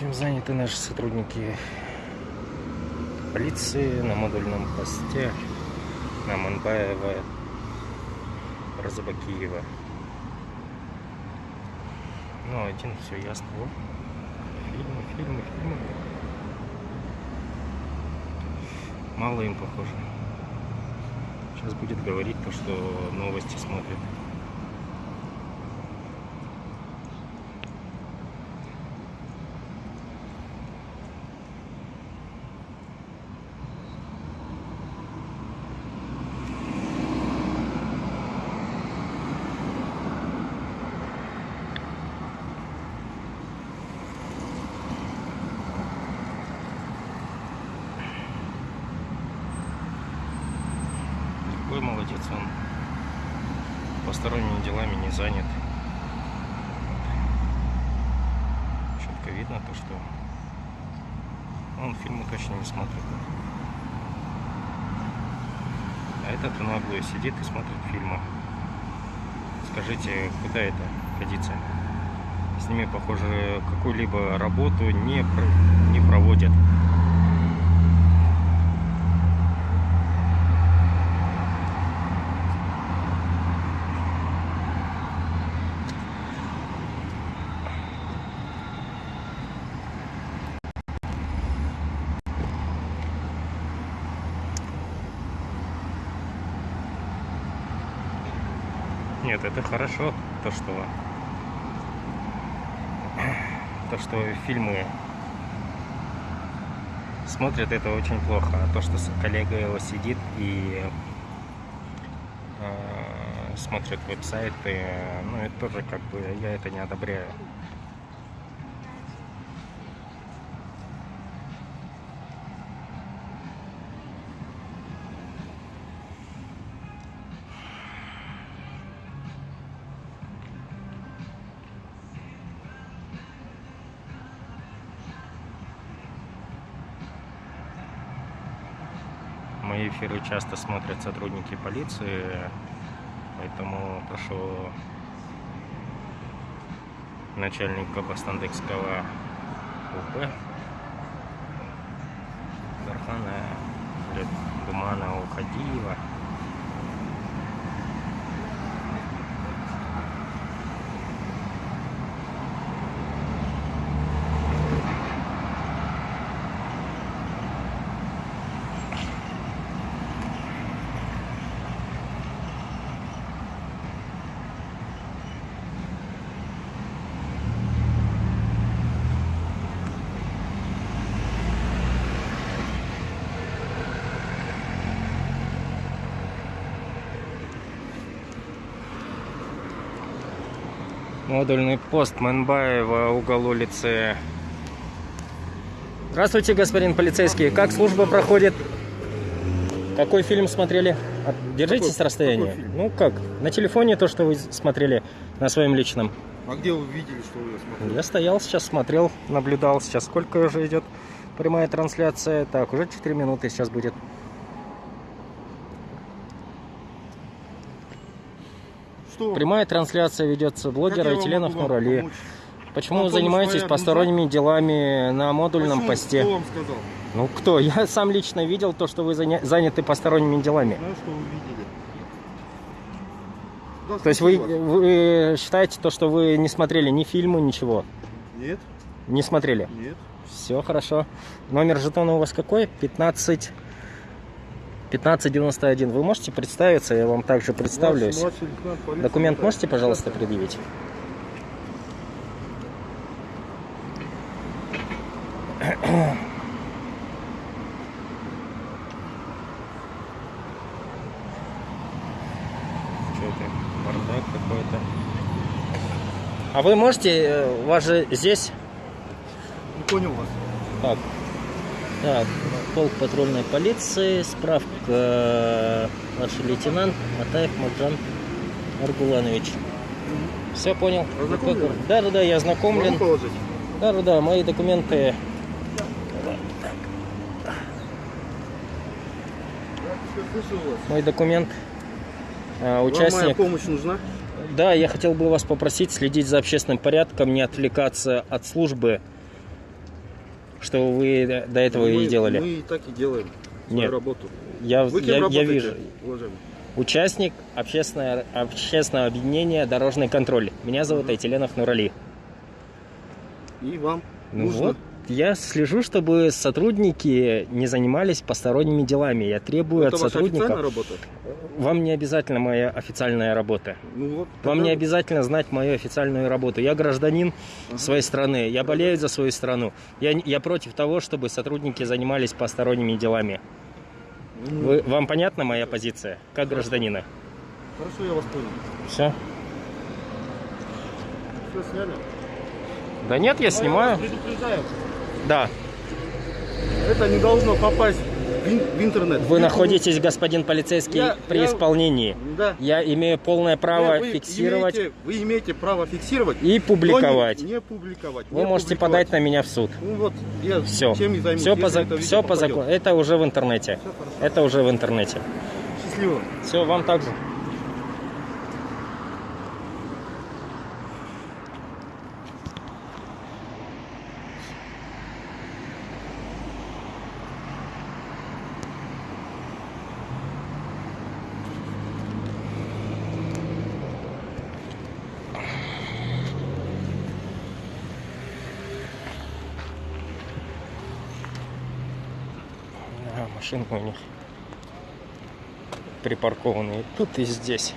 Чем заняты наши сотрудники полиции на модульном посте на Манбаева, Разабакиева. Ну, один все ясно. О, фильмы, фильмы, фильмы. Мало им похоже. Сейчас будет говорить то, что новости смотрит. Какой молодец он. Посторонними делами не занят. Четко видно то, что он фильмы точно не смотрит. А этот в наглую сидит и смотрит фильмы. Скажите, куда это годится? С ними, похоже, какую-либо работу не, не проводят. Нет, это хорошо, то что то, что фильмы смотрят, это очень плохо. А то, что коллега его сидит и э, смотрит веб-сайты, ну, это тоже как бы, я это не одобряю. Мои эфиры часто смотрят сотрудники полиции, поэтому прошу начальника Бастандекского УП Дархана Думана Ухадиева Модульный пост Манбаева, угол улицы. Здравствуйте, господин полицейский. Как служба проходит? Какой фильм смотрели? А, Держитесь Какой- с расстояния. какой? Ну как? На телефоне то, что вы смотрели на своем личном. А где вы видели, что вы смотрели? Я стоял сейчас, смотрел, наблюдал. Сейчас сколько уже идет прямая трансляция? Так, уже 4 минуты сейчас будет. Что? Прямая трансляция ведется блогера вам Нурали. помочь? Почему Вам вы занимаетесь посторонними делами на модульном посте? Кто вам сказал? Ну кто? Я сам лично видел то, что вы заня- заняты посторонними делами. Знаю, что вы видели. Да, То есть вы, вы считаете то, что вы не смотрели ни фильмы, ничего? Нет, Не смотрели? нет. Все хорошо. Номер жетона у вас какой? 15... 1591. Вы можете представиться? Я вам также представлюсь. Документ можете, пожалуйста, предъявить? А вы можете, э, у вас же здесь Не понял вас. так. Так, полк патрульной полиции, справка, э, старший лейтенант Матаев Маджан Аргуланович. Все понял? Да, да, да, я ознакомлен. положить? Да, да, да, мои документы. Мой документ. э, Вам моя Участник. помощь нужна? Да, я хотел бы вас попросить следить за общественным порядком, не отвлекаться от службы. Что вы до- этого мы, и делали. Мы и так и делаем свою Нет. работу. Я, Вы я, я вижу. уважаемый? Участник общественного, общественного объединения «Дорожный контроль». Меня зовут Мгм. Айтиленов Нурали. И вам Ну нужно... вот, я слежу, чтобы сотрудники не занимались посторонними делами. Я требую Это от ваша официальная сотрудников... работа? Вам не обязательно моя официальная работа. Ну вот. Вам тогда- не обязательно знать мою официальную работу. Я гражданин Ага. своей страны. Я болею за свою страну. Я, я против того, чтобы сотрудники занимались посторонними делами. Ну, Вы, вам понятна моя позиция, как гражданина? Хорошо, я вас понял. Все? Все сняли? Да нет, я Но снимаю. предупреждаю, Да. это не должно попасть в, ин- в интернет. Вы находитесь, господин полицейский, Я- при я- исполнении. Да. Я имею полное право вы фиксировать Имеете, вы имеете право фиксировать. и публиковать. Не, не публиковать. Вы не можете публиковать. подать на меня в суд. Ну вот, я Все. чем и займусь. Все по, за- все по закону. Это уже в интернете. Это уже в интернете. Счастливо. Все, вам также. А, машинка у них припаркованы и тут, и здесь.